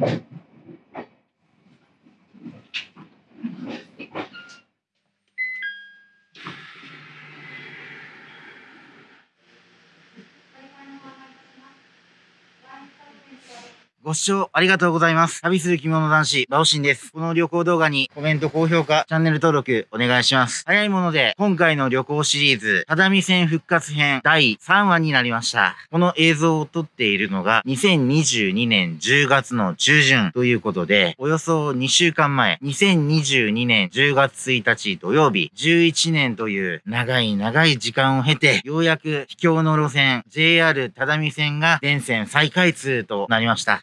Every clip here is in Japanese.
Thank you. ご視聴ありがとうございます。旅する着物男子、バオシンです。この旅行動画にコメント、高評価、チャンネル登録お願いします。早いもので、今回の旅行シリーズ、只見線復活編第3話になりました。この映像を撮っているのが、2022年10月の中旬ということで、およそ2週間前、2022年10月1日土曜日、11年という長い長い時間を経て、ようやく秘境の路線、JR 只見線が全線再開通となりました。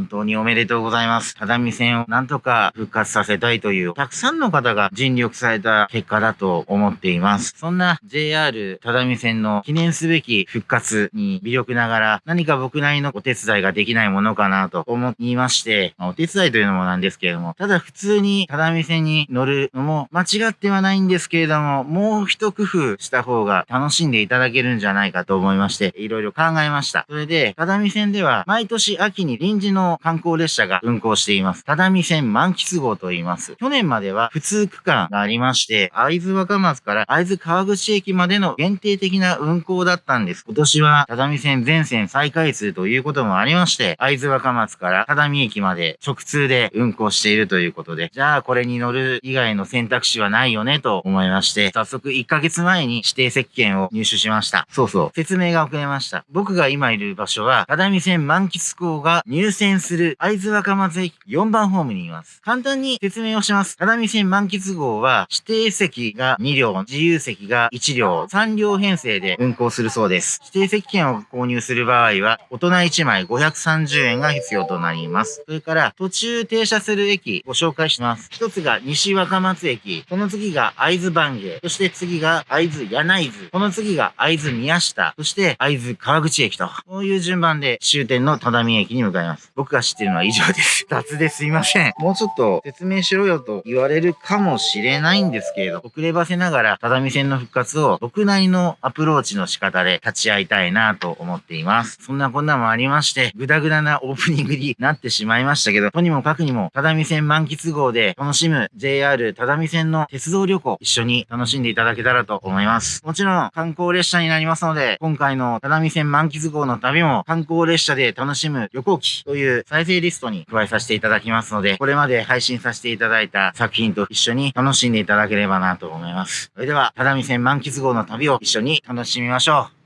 本当におめでとうございます。只見線をなんとか復活させたいという、たくさんの方が尽力された結果だと思っています。そんな JR 只見線の記念すべき復活に微力ながら、何か僕なりのお手伝いができないものかなと思いまして、まあお手伝いというのもなんですけれども、ただ普通に只見線に乗るのも間違ってはないんですけれども、もう一工夫した方が楽しんでいただけるんじゃないかと思いまして、いろいろ考えました。それで、只見線では毎年秋に臨時の観光列車が運行しています。只見線満喫号と言います。去年までは普通区間がありまして、会津若松から会津川口駅までの限定的な運行だったんです。今年は只見線全線再開通ということもありまして、会津若松から只見駅まで直通で運行しているということで、じゃあこれに乗る以外の選択肢はないよねと思いまして、早速1ヶ月前に指定席券を入手しました。そうそう、説明が遅れました。僕が今いる場所は、只見線満喫港が入線する会津若松駅4番ホームにいます。簡単に説明をします。只見線満喫号は指定席が2両、自由席が1両、3両編成で運行するそうです。指定席券を購入する場合は、大人1枚530円が必要となります。それから、途中停車する駅ご紹介します。一つが西若松駅、その次が会津番芸、そして次が会津柳津、この次が会津宮下、そして会津川口駅と、こういう順番で終点の只見駅に向かいます。僕が知ってるのは以上です。雑ですいません。もうちょっと説明しろよと言われるかもしれないんですけれど、遅ればせながら只見線の復活を僕なりのアプローチの仕方で立ち会いたいなと思っています。そんなこんなもありまして、ぐだぐだなオープニングになってしまいましたけど、とにもかくにも只見線満喫号で楽しむ JR 只見線の鉄道旅行一緒に楽しんでいただけたらと思います。もちろん観光列車になりますので、今回の只見線満喫号の旅も観光列車で楽しむ旅行記という再生リストに加えさせていただきますので、これまで配信させていただいた作品と一緒に楽しんでいただければなと思います。それでは、只見線満喫号の旅を一緒に楽しみましょう。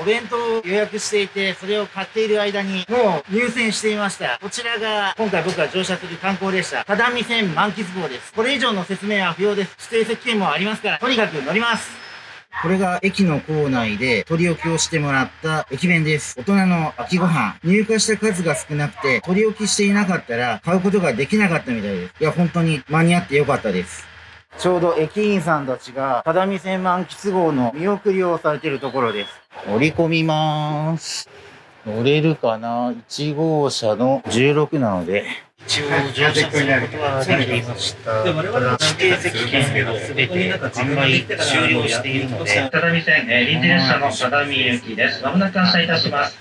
お弁当を予約していて、それを買っている間に、もう入線していました。こちらが、今回僕が乗車する観光列車、只見線満喫号です。これ以上の説明は不要です。指定席券もありますから、とにかく乗ります。これが駅の構内で取り置きをしてもらった駅弁です。大人の秋ご飯。入荷した数が少なくて、取り置きしていなかったら買うことができなかったみたいです。いや、本当に間に合ってよかったです。ちょうど駅員さんたちが、只見線満喫号の見送りをされているところです。乗り込みまーす。乗れるかな ?1 号車の16なので、一応乗車することはできていました。指定席券がすべて販売終了しているので、只見線、えー臨時列車の只見行きです。まもなく発車いたします。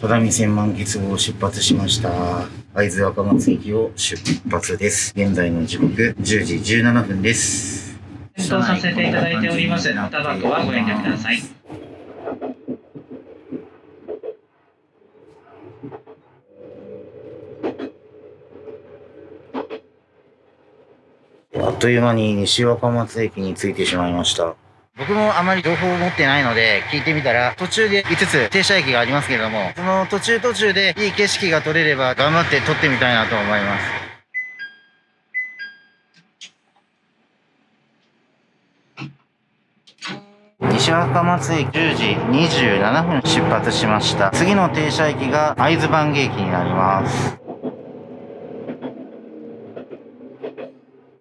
只見線満喫号を出発しました。会津若松駅を出発です。現在の時刻10時17分です。検討させていただいております。タバコはご遠慮ください。あっという間に西若松駅に着いてしまいました。僕もあまり情報を持ってないので聞いてみたら途中で5つ停車駅がありますけれどもその途中途中でいい景色が撮れれば頑張って撮ってみたいなと思います。西若松駅10時27分出発しました。次の停車駅が会津番芸駅になります。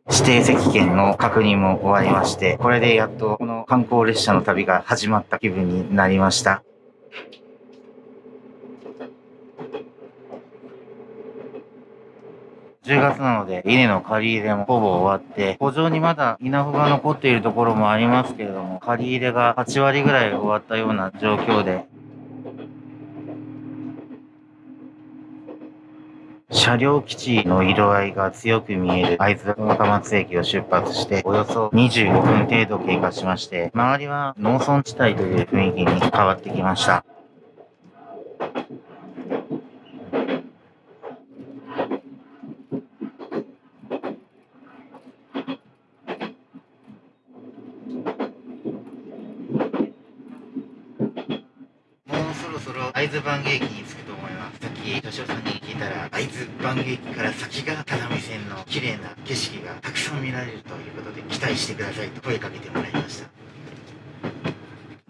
指定席券の確認も終わりまして、これでやっとこの観光列車の旅が始まった気分になりました。10月なので、稲の借り入れもほぼ終わって、補助にまだ稲穂が残っているところもありますけれども、借り入れが8割ぐらい終わったような状況で、車両基地の色合いが強く見える会津若松駅を出発して、およそ25分程度経過しまして、周りは農村地帯という雰囲気に変わってきました。もうそろそろ会津番芸駅に着くと思います。さっき、巨匠さんに聞いたら、会津番芸駅から先が只見線の綺麗な景色がたくさん見られるということで、期待してくださいと声かけてもらいました。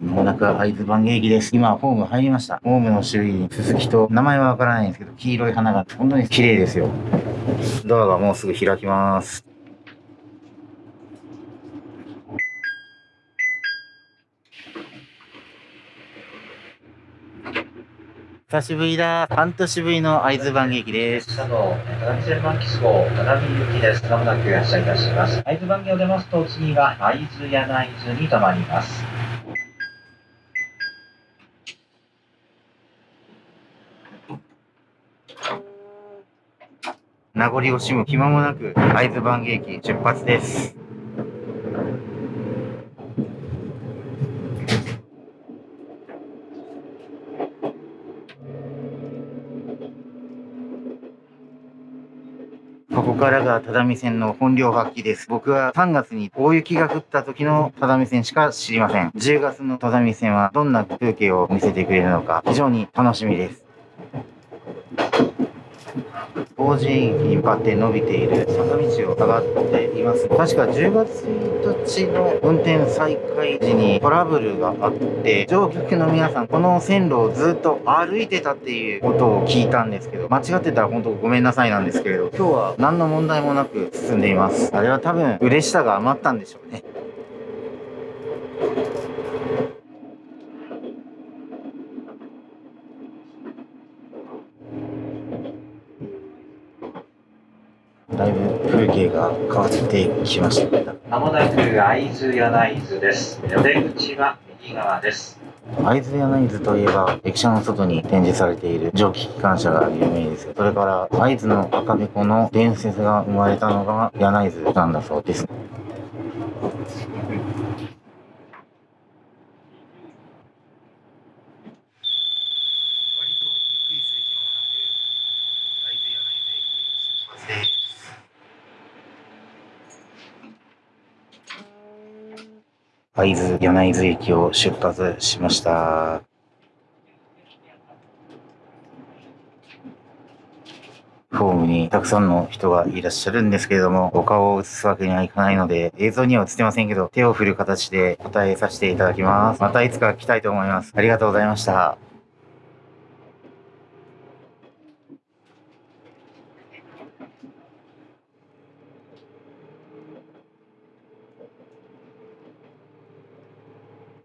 もなく会津番芸駅です。今、ホーム入りました。ホームの周囲に鈴木と、名前はわからないんですけど、黄色い花が本当に綺麗ですよ。ドアがもうすぐ開きます。久しぶりだ。半年ぶりの会津番劇です。車道、只見線満喫号、只見行きです。まもなく発車いたします。会津番号を出ますと、次は会津柳津に停まります。名残惜しむ暇もなく、会津番劇出発です。ここからが只見線の本領発揮です。僕は3月に大雪が降った時の只見線しか知りません。10月の只見線はどんな風景を見せてくれるのか非常に楽しみです。王子駅に向かって伸びている坂道を上がっています。確か10月1日の運転再開時にトラブルがあって、乗客の皆さん、この線路をずっと歩いてたっていうことを聞いたんですけど、間違ってたら本当ごめんなさいなんですけれど、今日は何の問題もなく進んでいます。あれは多分、嬉しさが余ったんでしょうね。だいが変わってきました。まもなく会津柳津です。お出口は右側です。会津柳津といえば、駅舎の外に展示されている蒸気機関車が有名です。それから、会津の赤べこの伝説が生まれたのが柳津なんだそうです。割とゆっくりする暇もなく、会津柳津駅出発です。会津柳津駅を出発しました。ホームにたくさんの人がいらっしゃるんですけれども、お顔を映すわけにはいかないので、映像には映ってませんけど、手を振る形で答えさせていただきます。またいつか来たいと思います。ありがとうございました。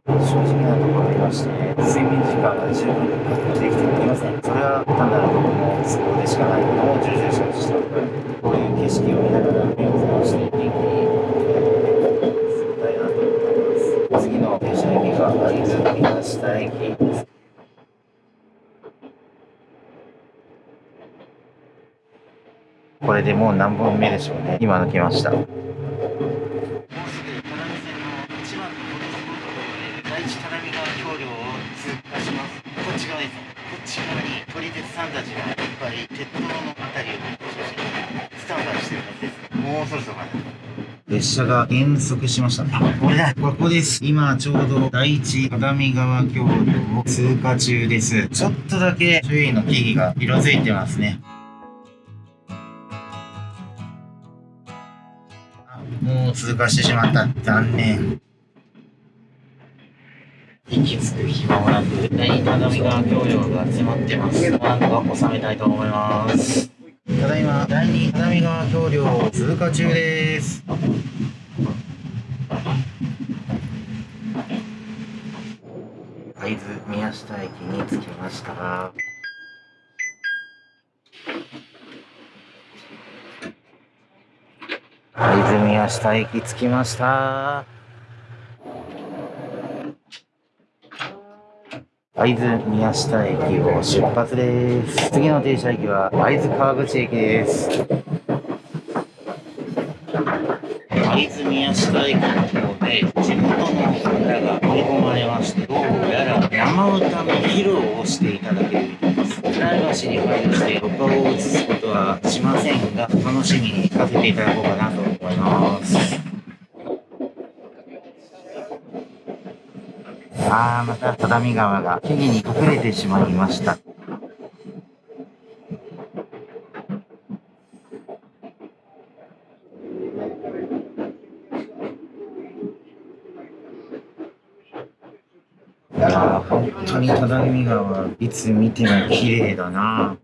正直なところで言いまして、睡眠時間が十分確保できておりません。それは単なる僕の都合でしかないのを重々承知しております。こういう景色を見ながら目を覚まして元気に過ごしたいなと思います。次の停車駅が会津宮下駅です。これでもう何本目でしょうね。今抜けました。もうすぐ只見線の一番のホットスポットと言われる第一只見川橋梁を通過します。こっち側です。こっち側に撮り鉄さんたちがいっぱい鉄塔のあたりを中心にスタンバイしてるはずです。もうそろそろかな。列車が減速しました。あ、これだ。ここです。今ちょうど第一只見川橋梁を通過中です。ちょっとだけ周囲の木々が色づいてますね。あもう通過してしまった。残念。息つく暇もなく、第二只見川橋梁が迫ってます。なんとか収めたいと思います。ただいま第2只見川橋梁通過中です。会津宮下駅に着きました。会津宮下駅着きました。会津宮下駅を出発です。次の停車駅は会津川口駅です。会津宮下駅の方で地元の方が乗り込まれまして、どうやら生歌の披露をしていただけるみたいです。プライバシーに配慮して録画を映すことはしませんが、楽しみに聞かせていただこうかなと思います。あ、また只見川が木々に隠れてしまいました。いや、本当に只見川、いつ見ても綺麗だな。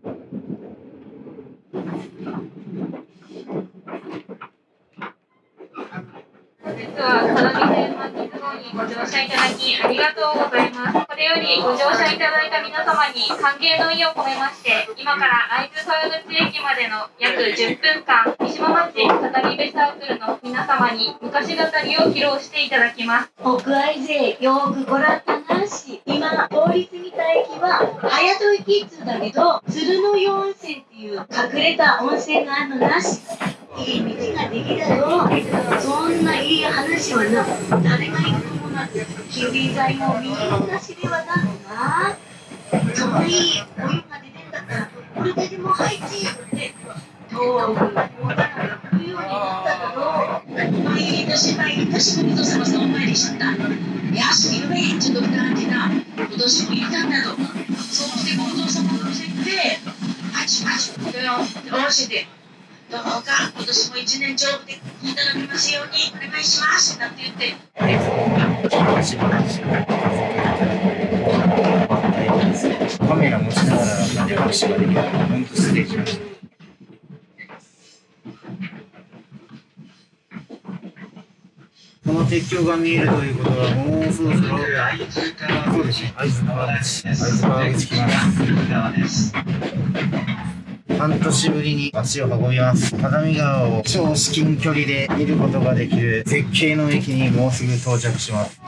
本日は只見線満喫号にご乗車いただきありがとうございます。これよりご乗車いただいた皆様に歓迎の意を込めまして、今から会津川口駅までの約10分間、三島町語り部サークルの皆様に昔語りを披露していただきます。北愛勢よーくご覧たなし今通り過ぎた駅は早戸駅っつうんだけど鶴の湯温泉っていう隠れた温泉があるのなしいい道ができたよそんないい話はな誰が言うのもなくきび剤もみんな知れはだのなそのいいお湯が出てんだからこれででも入ってって東北がもうだら来るようになっただろう毎年毎年の水様さんお参りしちゃったやしゆめちょっと感じな今年もいたんだとそうしてお父様のせてパチパチこれを下ろしてどうか今年も一年丈夫でいただきます。ようにお願いします。なんて言ってしばらくしカメラ持ちながらなんで拍手ができるのか、本当失礼しました。この鉄橋が見えるということは、もうそろそろ、会津川そうですね、会津川口、会津川口来ま。す。半年ぶりに足を運びます。只見川を超至近距離で見ることができる絶景の駅にもうすぐ到着します。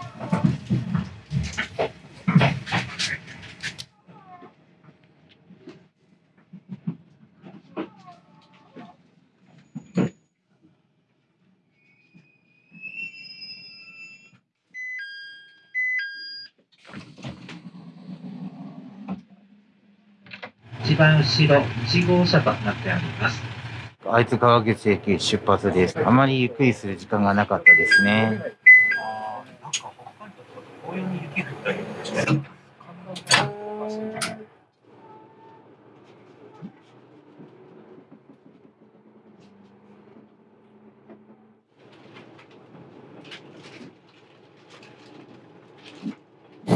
一番後ろ1号車となっております。会津川口駅出発です。あまりゆっくりする時間がなかったですね。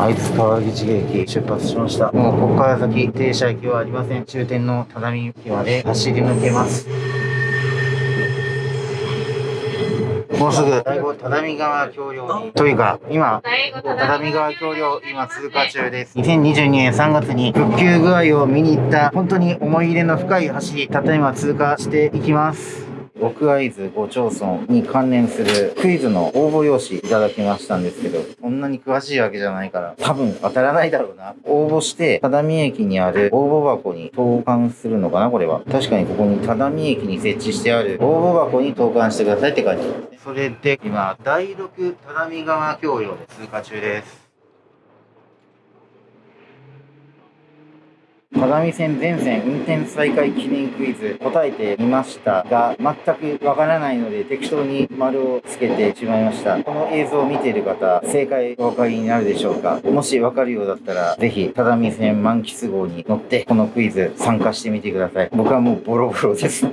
会津川口駅出発しました。もうここから先停車駅はありません。終点の只見駅まで走り抜けます。もうすぐ第五只見川橋梁に、というか今、只見川橋梁今通過中です。2022年3月に復旧具合を見に行った本当に思い入れの深い橋、たった今通過していきます。奥会津5町村に関連するクイズの応募用紙いただきましたんですけど、そんなに詳しいわけじゃないから、多分当たらないだろうな。応募して、只見駅にある応募箱に投函するのかなこれは。確かにここに只見駅に設置してある応募箱に投函してくださいって書いてある。それで、今、第6只見川橋梁で通過中です。只見線全線運転再開記念クイズ答えてみましたが全くわからないので適当に丸をつけてしまいました。この映像を見ている方正解お分かりになるでしょうか？もしわかるようだったらぜひ只見線満喫号に乗ってこのクイズ参加してみてください。僕はもうボロボロです。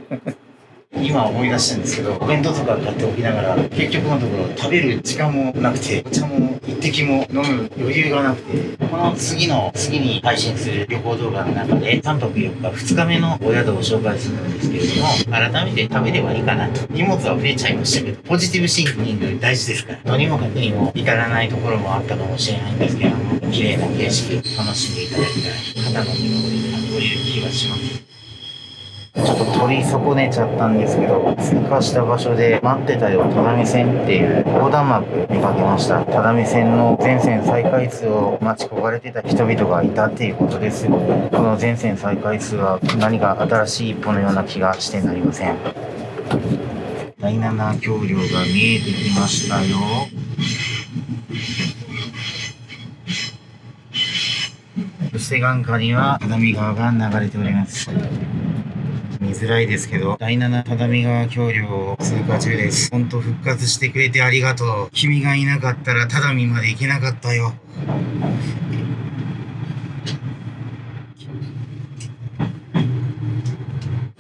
今思い出したんですけどお弁当とか買っておきながら結局のところ食べる時間もなくてお茶も一滴も飲む余裕がなくてこの次の次に配信する旅行動画の中で3泊4日2日目のお宿を紹介するんですけれども改めて食べればいいかなと。荷物は増えちゃいましたけどポジティブシンキング大事ですからとにもかくにも至らないところもあったかもしれないんですけれども綺麗な景色楽しんでいただきたい。方の見守りだとい気がします。ちょっと取り損ねちゃったんですけど、通過した場所で待ってたよ、只見線っていう横断幕見かけました。只見線の全線再開通を待ち焦がれてた人々がいたっていうことです。この全線再開通は何か新しい一歩のような気がしてなりません。第7橋梁が見えてきましたよ。そして眼下には只見川が流れております。見づらいですけど、第7只見川橋梁通過中です。ほんと復活してくれてありがとう。君がいなかったら只見まで行けなかったよ。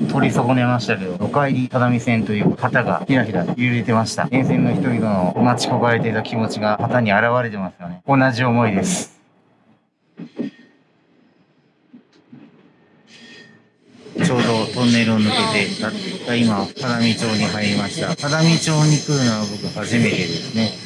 取り損ねましたけど、お帰り只見線という旗がひらひら揺れてました。沿線の人々の待ち焦がれていた気持ちが旗に現れてますよね。同じ思いです。ちょうどトンネルを抜けて、たった今、只見町に入りました。只見町に来るのは僕初めてですね。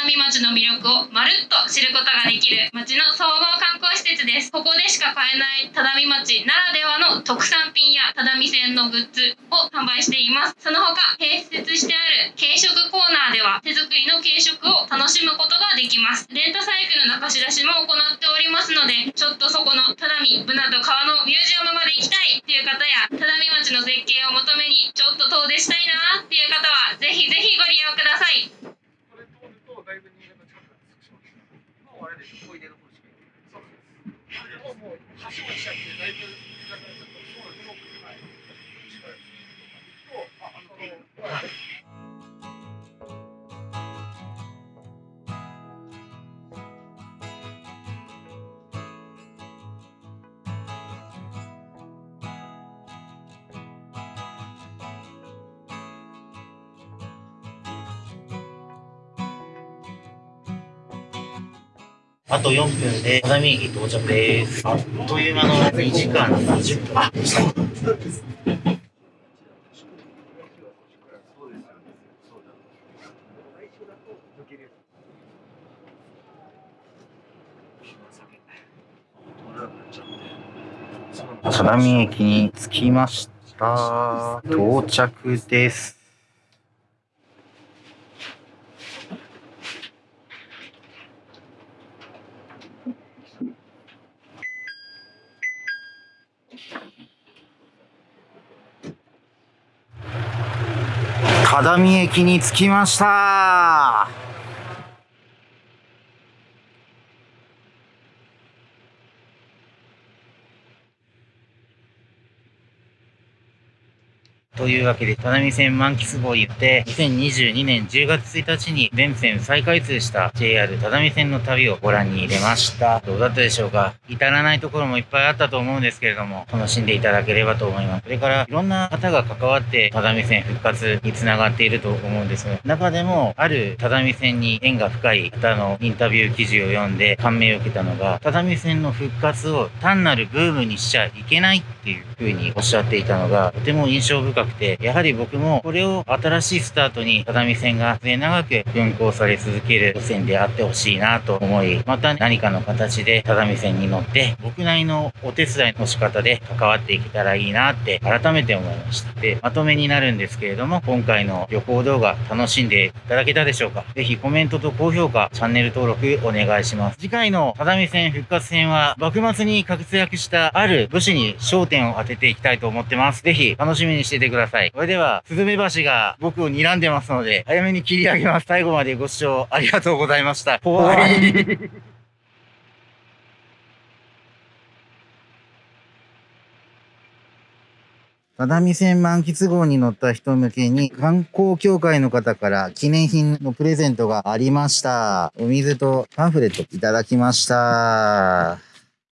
只見町の魅力をまるっと知ることができる町の総合観光施設です。ここでしか買えない只見町ならではの特産品や只見線のグッズを販売しています。その他、併設してある軽食コーナーでは手作りの軽食を楽しむことができます。レンタサイクルの貸し出しも行っておりますので、ちょっとそこの只見ブナと川のミュージアムまで行きたいっていう方や、只見町の絶景を求めにちょっと遠出したいなっていう方は、ぜひぜひご利用ください。これ通るとだいぶ新潟近くなってしまう今はあれでしょ小出の方しか行ってない。そうです。でももう橋も近くてだいぶ近くなっちゃったそうですはい。近い。ですとああのはい。あと4分で只見駅到着です。あっという間の2時間20分でした。只見駅に着きました。到着です。只見駅に着きました。というわけで、只見線満喫号行って、2022年10月1日に全線再開通した JR 只見線の旅をご覧に入れました。どうだったでしょうか？至らないところもいっぱいあったと思うんですけれども、楽しんでいただければと思います。それから、いろんな方が関わって、只見線復活につながっていると思うんですが、中でも、ある只見線に縁が深い方のインタビュー記事を読んで感銘を受けたのが、只見線の復活を単なるブームにしちゃいけないっていうふうにおっしゃっていたのが、とても印象深くて、やはり僕もこれを新しいスタートに只見線が末長く運行され続ける路線であってほしいなと思い、また何かの形で只見線に乗って、僕なりのお手伝いの仕方で関わっていけたらいいなって改めて思いました。で、まとめになるんですけれども、今回の旅行動画楽しんでいただけたでしょうか？ぜひコメントと高評価、チャンネル登録お願いします。次回の只見線復活戦は、幕末に活躍したある武士に焦点を当てていきたいと思ってます。ぜひ楽しみにしていてください。ださいそれでは、スズメバシが僕を睨んでますので、早めに切り上げます。最後までご視聴ありがとうございました。怖い。只見線満喫号に乗った人向けに観光協会の方から記念品のプレゼントがありました。お水とパンフレットいただきました。